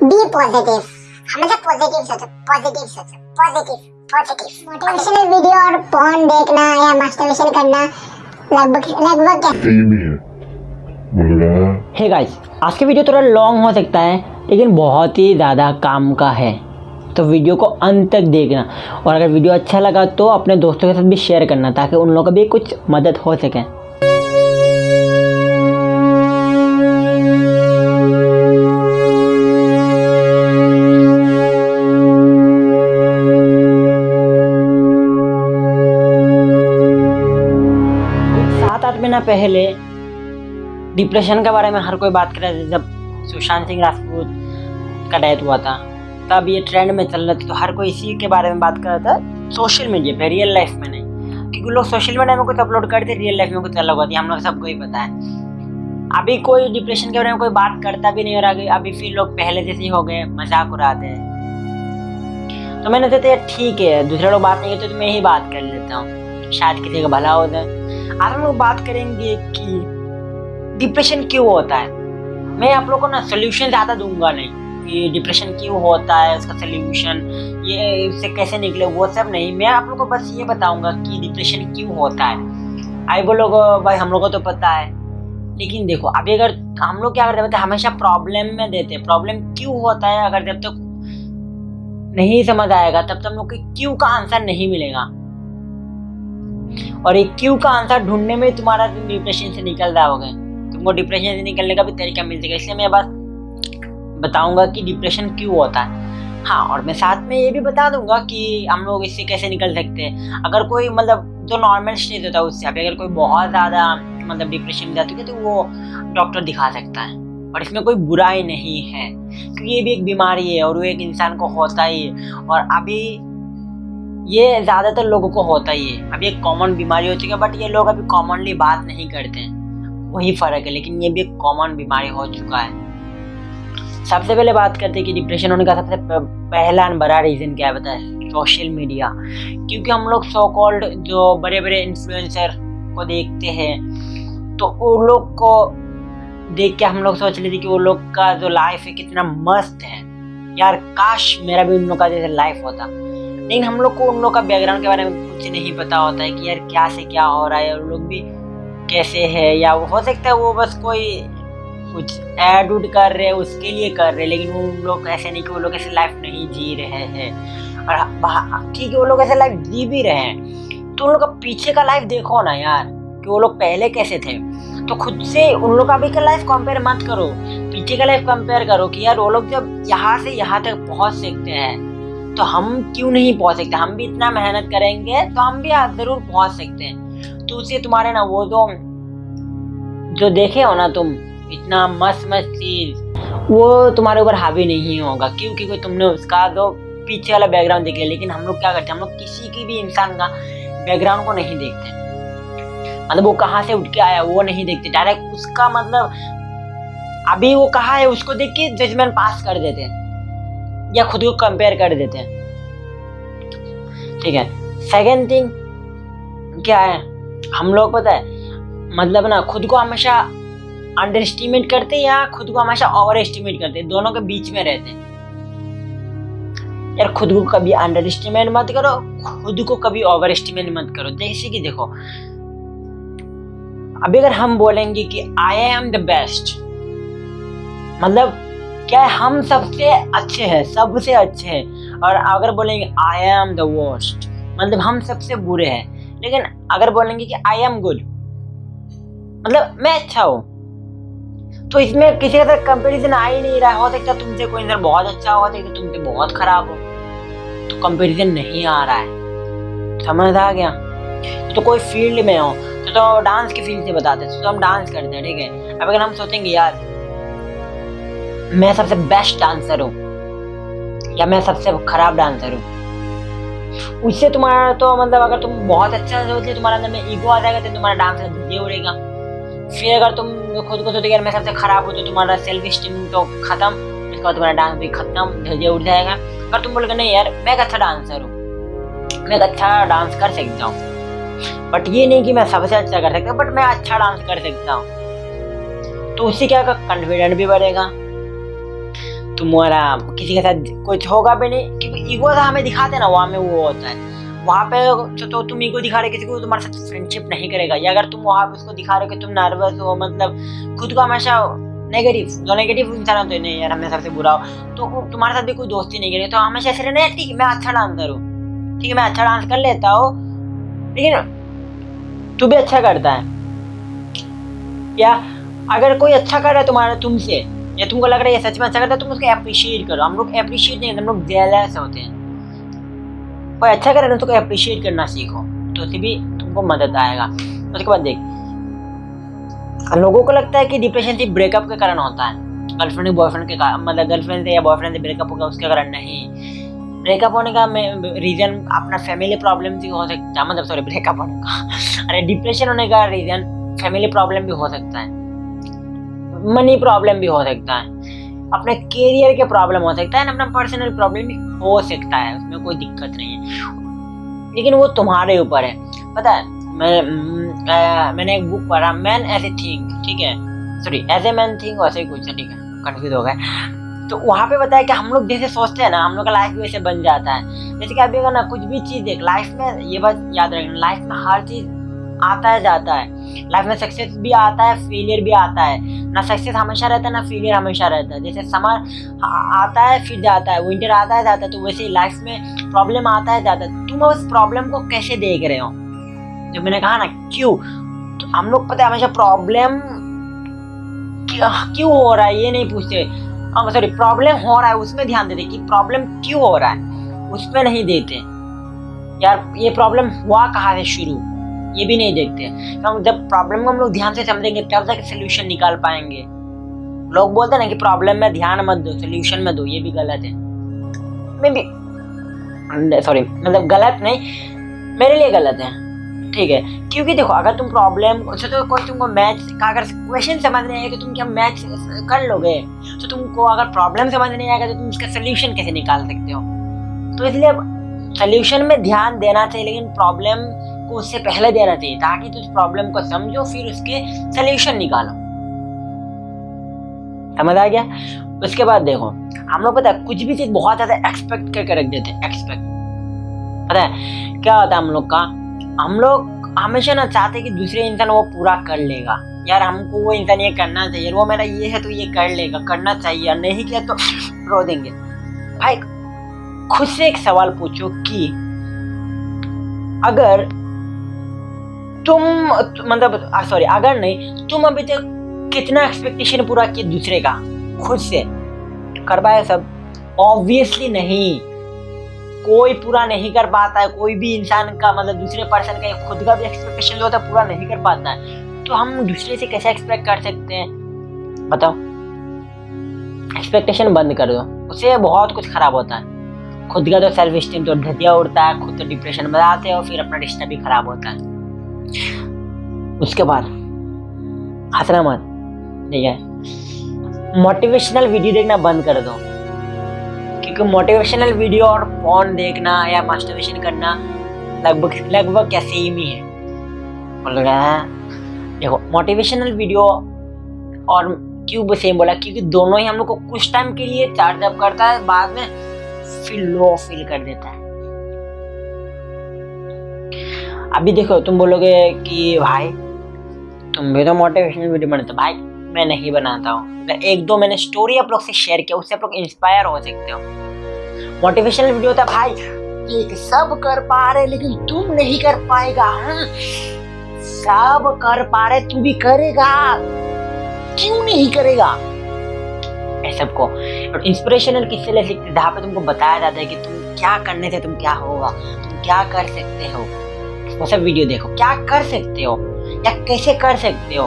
B positive हमेशा positive सोचो positive सोचो पॉजिटिव पॉजिटिव मोटिवेशनल वीडियो और पॉन देखना या मास्टरबेशन करना लगभग लगभग क्या? है बोल रहा हे गाइस आज की वीडियो थोड़ा लॉन्ग हो सकता है लेकिन बहुत ही ज़्यादा काम का है। तो वीडियो को अंत तक देखना। और अगर वीडियो अच्छा लगा तो अपने दोस्तों के साथ भी शेयर करना ताकि उन लोगों को भी कुछ मदद हो सके। पहले डिप्रेशन के बारे में हर कोई बात कर रहा था, जब सुशांत सिंह राजपूत का डेथ हुआ था। तब ये ट्रेंड में चल रहा था तो हर कोई इसी के बारे में बात कर रहा था सोशल मीडिया पे रियल लाइफ में नहीं। क्योंकि लोग सोशल मीडिया में कुछ अपलोड करते रियल लाइफ में कुछ अलग होती है हम लोग सबको ही पता है। अभी कोई डिप्रेशन के बारे में कोई बात करता भी नहीं हो रहा अभी फिर लोग पहले जैसे ही हो गए, मज़ाक उड़ाते हैं। तो मैंने सोचा ठीक है, दूसरे लोग बात नहीं करते तो मैं ही बात कर लेता हूँ। शायद किसी का भला हो जाए। आज हम लोग बात करेंगे कि डिप्रेशन क्यों होता है? मैं आप लोगों को ना सोल्यूशन ज़्यादा दूँगा नहीं। कि डिप्रेशन क्यों होता है? उसका सोल्यूशन ये इससे कैसे निकले? वो सब नहीं। मैं आप लोगों को बस ये बताऊँगा कि डिप्रेशन क्यों होता है। आई बोलोगे भाई हम लोग को तो पता है। लेकिन देखो, अभी अगर हम लोग क्या करते हैं हमेशा प्रॉब्लम में देते हैं। प्रॉब्लम क्यों होता है? अगर जब तक तो नहीं समझ आएगा, तब तक हम लोग को क्यों का आंसर नहीं मिलेगा? और एक क्यू का आंसर ढूँढने में तुम्हारा डिप्रेशन से निकल जाओगे तुमको डिप्रेशन से निकलने का भी तरीका मिल जाएगा। इसलिए मैं बस बताऊँगा कि डिप्रेशन क्यों होता है। हाँ और मैं साथ में ये भी बता दूँगा कि हम लोग इससे कैसे निकल सकते हैं। अगर कोई मतलब जो नॉर्मल स्टेज होता है उससे, अभी अगर कोई बहुत ज़्यादा मतलब डिप्रेशन में जाती है तो वो डॉक्टर दिखा सकता है। और इसमें कोई बुराई नहीं है। क्योंकि ये भी एक बीमारी है और वो एक इंसान को होता ही है। और अभी ये ज़्यादातर लोगों को होता ही है। अभी एक कॉमन बीमारी हो चुकी है बट ये लोग अभी कॉमनली बात नहीं करते हैं। वही फ़र्क है, लेकिन ये भी एक कॉमन बीमारी हो चुका है। सबसे पहले बात करते हैं कि डिप्रेशन होने का सबसे पहला और बड़ा रीज़न क्या है बताए? सोशल मीडिया क्योंकि हम लोग सो कॉल्ड जो बड़े बड़े इन्फ्लुएंसर को देखते हैं तो उन लोग को देख के हम लोग सोच लेते कि वो लोग का जो लाइफ है कितना मस्त है। यार काश मेरा भी उन लोग का जैसे लाइफ होता। लेकिन हम लोग को उन लोग का बैकग्राउंड के बारे में कुछ नहीं पता होता है कि यार क्या से क्या हो रहा है उन लोग भी कैसे है, या हो सकता है वो बस कोई कुछ एड उड कर रहे हैं, उसके लिए कर रहे हैं, लेकिन वो लोग ऐसे नहीं कि वो लोग ऐसे लाइफ नहीं जी रहे हैं। और ठीक है, वो लोग ऐसे लाइफ जी भी रहे हैं। तो उन लोग का पीछे का लाइफ देखो ना यार, कि वो लोग पहले कैसे थे। तो खुद से उन लोग का भी का लाइफ कंपेयर मत करो। पीछे का लाइफ कंपेयर करो कि यार वो लोग जब यहाँ से यहाँ तक पहुँच सकते हैं तो हम क्यों नहीं पहुँच सकते? हम भी इतना मेहनत करेंगे तो हम भी ज़रूर पहुँच सकते हैं। तो उसे तुम्हारे ना वो जो जो देखे हो ना तुम, इतना मस्त मस्त चीज़, वो तुम्हारे ऊपर हावी नहीं होगा, क्योंकि कोई तुमने उसका जो पीछे वाला बैकग्राउंड देख लिया, लेकिन हम लोग क्या करते हैं? हम लोग किसी की भी इंसान का बैकग्राउंड को नहीं देखते। मतलब वो कहाँ से उठ के आया, वो नहीं देखते। डायरेक्ट उसका मतलब अभी वो कहा है, उसको देख के जजमेंट पास कर देते हैं। या खुद को कंपेयर कर देते हैं। ठीक है? सेकेंड थिंग क्या है? हम लोग पता है मतलब ना, खुद को हमेशा अंडर एस्टिमेट करते हैं या खुद को हमेशा ओवर एस्टिमेट करते हैं? दोनों के बीच में रहते हैं। यार, खुद को कभी अंडर एस्टिमेट मत करो, खुद को कभी ओवर एस्टिमेट मत करो। जैसे कि देखो, अभी अगर हम बोलेंगे कि आई एम द बेस्ट मतलब क्या हम सबसे अच्छे हैं सबसे अच्छे हैं? और अगर बोलेंगे आई एम द वर्स्ट मतलब हम सबसे बुरे हैं। लेकिन अगर बोलेंगे कि आई एम गुड मतलब मैं अच्छा हूँ। तो इसमें किसी का कंपेरिजन आ ही नहीं रहा। हो सकता तुमसे कोई इंसान बहुत अच्छा हो सकता तुमसे बहुत खराब हो। तो कंपेरिजन नहीं आ रहा है। समझ आ गया? तो कोई फ़ील्ड में हो तो, तो डांस की फ़ील्ड से बताते हैं। तो हम डांस करते हैं ठीक है? अब अगर हम सोचेंगे यार मैं सबसे बेस्ट डांसर हूँ। या मैं सबसे खराब डांसर हूँ। उससे तुम्हारा तो मतलब अगर तुम बहुत अच्छा सोच तुम्हारे अंदर में ईगो आ जाएगा तो तुम्हारा डांस का उड़ेगा। फिर अगर तुम खुद को सोचोगे मैं सबसे खराब हूँ तो तुम्हारा सेल्फ स्टीम तो खत्म उसके बाद तुम्हारा डांस भी खत्म धैर्य उठ जाएगा। अगर तुम बोलोगे, नहीं यार, मैं एक अच्छा डांसर हूँ, मैं एक अच्छा डांस कर सकता हूँ। बट ये नहीं कि मैं सबसे अच्छा कर सकता बट मैं अच्छा डांस कर सकता हूँ। तो उससे क्या कॉन्फिडेंट भी बढ़ेगा। तुम्हारा किसी के साथ कुछ होगा भी नहीं क्योंकि ईगो तो हमें दिखाते ना वहाँ में वो होता है। वहाँ पे तो, तो तुम ईगो दिखा रहे किसी को तुम्हारे साथ फ्रेंडशिप नहीं करेगा। या अगर तुम वहाँ पे उसको दिखा रहे हो कि तुम नर्वस हो मतलब खुद को हमेशा नेगेटिव जो नेगेटिव इंसान होते हैं नहीं यार हमें सबसे बुरा हो तो तुम्हारे साथ भी कोई दोस्ती नहीं करेगा। तो हमेशा ऐसे रहना ठीक मैं अच्छा डांसर हूँ ठीक है मैं अच्छा डांस कर लेता हूँ लेकिन तू भी अच्छा करता है। या अगर कोई अच्छा कर रहा है तुम्हारा तुमसे या तुमको लग रहा है सच में अच्छा करता है, तुम उसको अप्रिशिएट करो। हम लोग अप्रिशिएट नहीं करते, हम लोग जेलस होते हैं। कोई अच्छा करे ना तो अप्रिशिएट करना सीखो। तो उससे भी तुमको मदद आएगा। उसके बाद देख, लोगों को लगता है कि डिप्रेशन सिर्फ़ ब्रेकअप के कारण होता है। गर्लफ्रेंड बॉयफ्रेंड के कारण मतलब गर्लफ्रेंड से या बॉयफ्रेंड से ब्रेकअप होगा, उसके कारण नहीं। ब्रेकअप होने का रीजन अपना फैमिली प्रॉब्लम भी हो सकता है। मतलब सॉरी ब्रेकअप होने का। अरे डिप्रेशन होने का रीजन फैमिली प्रॉब्लम भी हो सकता है। मनी प्रॉब्लम भी हो सकता है। अपने करियर के प्रॉब्लम हो सकता है ना अपना पर्सनल प्रॉब्लम भी हो सकता है उसमें कोई दिक्कत नहीं है। लेकिन वो तुम्हारे ऊपर है। पता है मैं आ, मैंने एक बुक पढ़ा मैन एज ए थिंक ठीक है? Sorry as a man think वैसे ही कुछ है ठीक है? कन्फ्यूज़ हो गए। तो वहाँ पे बताया कि हम लोग जैसे सोचते हैं ना हम लोग का लाइफ भी वैसे बन जाता है। जैसे कि अभी अगर ना कुछ भी चीज़ देख लाइफ में ये बात याद रखना लाइफ में हर चीज़ आता है, जाता है। लाइफ में सक्सेस भी आता है फेलियर भी आता है। ना सक्सेस हमेशा रहता है, ना फेलियर हमेशा रहता है। जैसे समर आता है, फिर जाता है। विंटर आता है, जाता है तो वैसे ही लाइफ में प्रॉब्लम आता है, जाता है। तुम उस प्रॉब्लम को कैसे देख रहे हो? जो मैंने कहा ना, क्यों? तो हम लोग पता है हमेशा प्रॉब्लम क्यों हो रहा है, ये नहीं पूछते। हाँ सॉरी प्रॉब्लम हो रहा है, उसमें ध्यान देते कि प्रॉब्लम क्यों हो रहा है। उसमें नहीं देते। यार, ये प्रॉब्लम हुआ कहाँ से शुरू? ये भी नहीं देखते। तो जब प्रॉब्लम को हम लोग ध्यान से समझेंगे, तब जाके सोल्यूशन निकाल पाएँगे। लोग बोलते हैं ना कि प्रॉब्लम में ध्यान मत दो सोल्यूशन में दो, ये भी गलत है। मे बी सॉरी मतलब गलत नहीं, मेरे लिए गलत है। ठीक है? क्योंकि देखो, अगर तुम प्रॉब्लम तो कोई तुमको मैथ का अगर क्वेश्चन समझ नहीं आएगा तो तुम क्या मैथ कर लोगे? तो तुमको अगर प्रॉब्लम समझ नहीं आएगा तो तुम उसका सोल्यूशन कैसे निकाल सकते हो? तो इसलिए सोल्यूशन में ध्यान देना चाहिए, लेकिन प्रॉब्लम को उससे पहले देना चाहिए ताकि तुम प्रॉब्लम को समझो, फिर उसके सोल्यूशन निकालो। समझ आ गया? उसके बाद देखो, हम लोग पता है, कुछ भी चीज़ बहुत ज़्यादा एक्सपेक्ट करके रख देते एक्सपेक्ट पता है, क्या होता है हम लोग का? हम लोग हमेशा ना चाहते कि दूसरे इंसान वो पूरा कर लेगा। यार, हमको वो इंसान ये करना चाहिए वो मेरा ये है तो ये कर लेगा, करना चाहिए नहीं किया तो रो देंगे। भाई, खुद से एक सवाल पूछो कि अगर तुम मतलब सॉरी अगर नहीं, तुम अभी तक कितना एक्सपेक्टेशन पूरा किए दूसरे का? खुद से। कर पाए सब। ऑब्वियसली नहीं। कोई पूरा नहीं कर पाता है। कोई भी इंसान का मतलब दूसरे पर्सन का खुद का भी एक्सपेक्टेशन जो होता है पूरा नहीं कर पाता है। तो हम दूसरे से कैसे एक्सपेक्ट कर सकते हैं? बताओ। एक्सपेक्टेशन बंद कर दो। उससे बहुत कुछ खराब होता है। खुद का तो सेल्फ स्टीम तो ढतिया उड़ता है, खुद तो डिप्रेशन में आते हो फिर अपना रिश्ता भी खराब होता है। उसके बाद हंसना मत, ठीक है? मोटिवेशनल वीडियो देखना बंद कर दो। क्योंकि मोटिवेशनल वीडियो और फ़ोन देखना या मास्टरबेशन करना लगभग लगभग क्या सेम ही। है देखो मोटिवेशनल वीडियो और क्यों सेम बोला, क्योंकि दोनों ही हम लोग को कुछ टाइम के लिए चार्ज अप करता है, बाद में फिर लो फील कर देता है। अभी देखो, तुम बोलोगे कि भाई, तुम भी तो मोटिवेशनल वीडियो बनाते भाई, मैं नहीं बनाता हूँ। अगर एक दो मैंने स्टोरी आप लोग से शेयर किया, उससे आप लोग इंस्पायर हो सकते हो। मोटिवेशनल वीडियो था, भाई, एक सब कर पा रहे, लेकिन तुम नहीं कर पाएगा। हाँ? सब कर पा रहे, तू भी करेगा। क्यों नहीं करेगा? सबको। और इंस्पिरेशनल किससे ले सकते? जहाँ पे तुमको बताया जाता है कि तुम क्या करने से तुम क्या होगा, तुम क्या कर सकते हो। वो सब वीडियो देखो। क्या कर सकते हो? या कैसे कर सकते हो?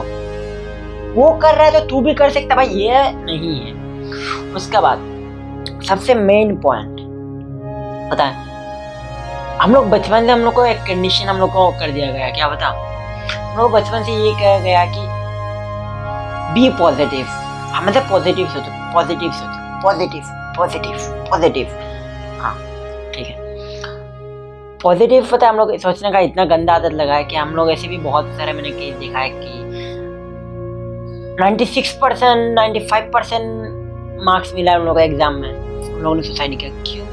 वो कर रहा है तो तू भी कर सकता भाई, ये नहीं है। उसके बाद सबसे मेन पॉइंट पता है? हम लोग बचपन से हम लोग को एक कंडीशन हम लोग को कर दिया गया, क्या बता हम लोग बचपन से ये कहा गया कि बी पॉजिटिव हम मतलब पॉजिटिव सोचो पॉजिटिव सोचो पॉजिटिव पॉजिटिव पॉजिटिव पॉजिटिव पता है हम लोग सोचने का इतना गंदा आदत लगा है कि हम लोग ऐसे भी बहुत सारे मैंने केस देखा है कि 96 परसेंट नाइन्टी परसेंट मार्क्स मिला उन लोगों को एग्ज़ाम में। उन लोगों ने सुसाइड किया, क्यों?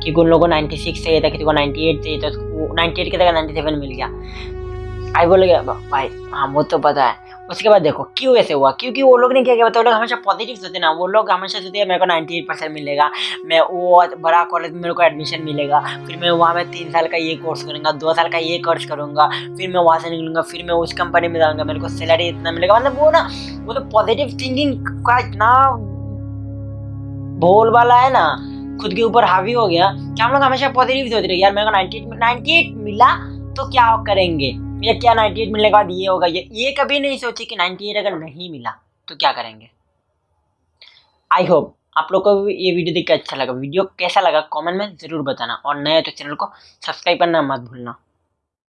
क्योंकि उन लोगों को 96 चाहिए था किसी को 98 चाहिए था उसको 98 की जगह 97 मिल गया। आई बोल गया, भाई हाँ वो तो पता है। उसके बाद देखो, क्यों ऐसे हुआ? क्योंकि वो लोग ने क्या किया? बताओ लोग हमेशा पॉजिटिव सोचते ना। वो लोग हमेशा सोचते मेरे को 98 परसेंट मिलेगा। मैं वो बड़ा कॉलेज में मेरे को एडमिशन मिलेगा। फिर मैं वहाँ में तीन साल का ये कोर्स करूँगा, दो साल का ये कोर्स करूँगा। फिर मैं वहाँ से निकलूँगा, फिर मैं उस कंपनी में जाऊँगा, मेरे को सैलरी इतना मिलेगा। मतलब वो ना, वो तो पॉजिटिव थिंकिंग का इतना भोल वाला है ना, खुद के ऊपर हावी हो गया। कि हम लोग हमेशा पॉजिटिव सोच रहे यार मेरे को 98 98 मिला तो क्या करेंगे? या क्या 98 मिलने के बाद ये होगा, ये ये कभी नहीं सोची कि 98 अगर नहीं मिला तो क्या करेंगे? आई होप आप लोग को भी ये वीडियो देख के अच्छा लगा। वीडियो कैसा लगा कमेंट में ज़रूर बताना और नए तो चैनल को सब्सक्राइब करना मत भूलना।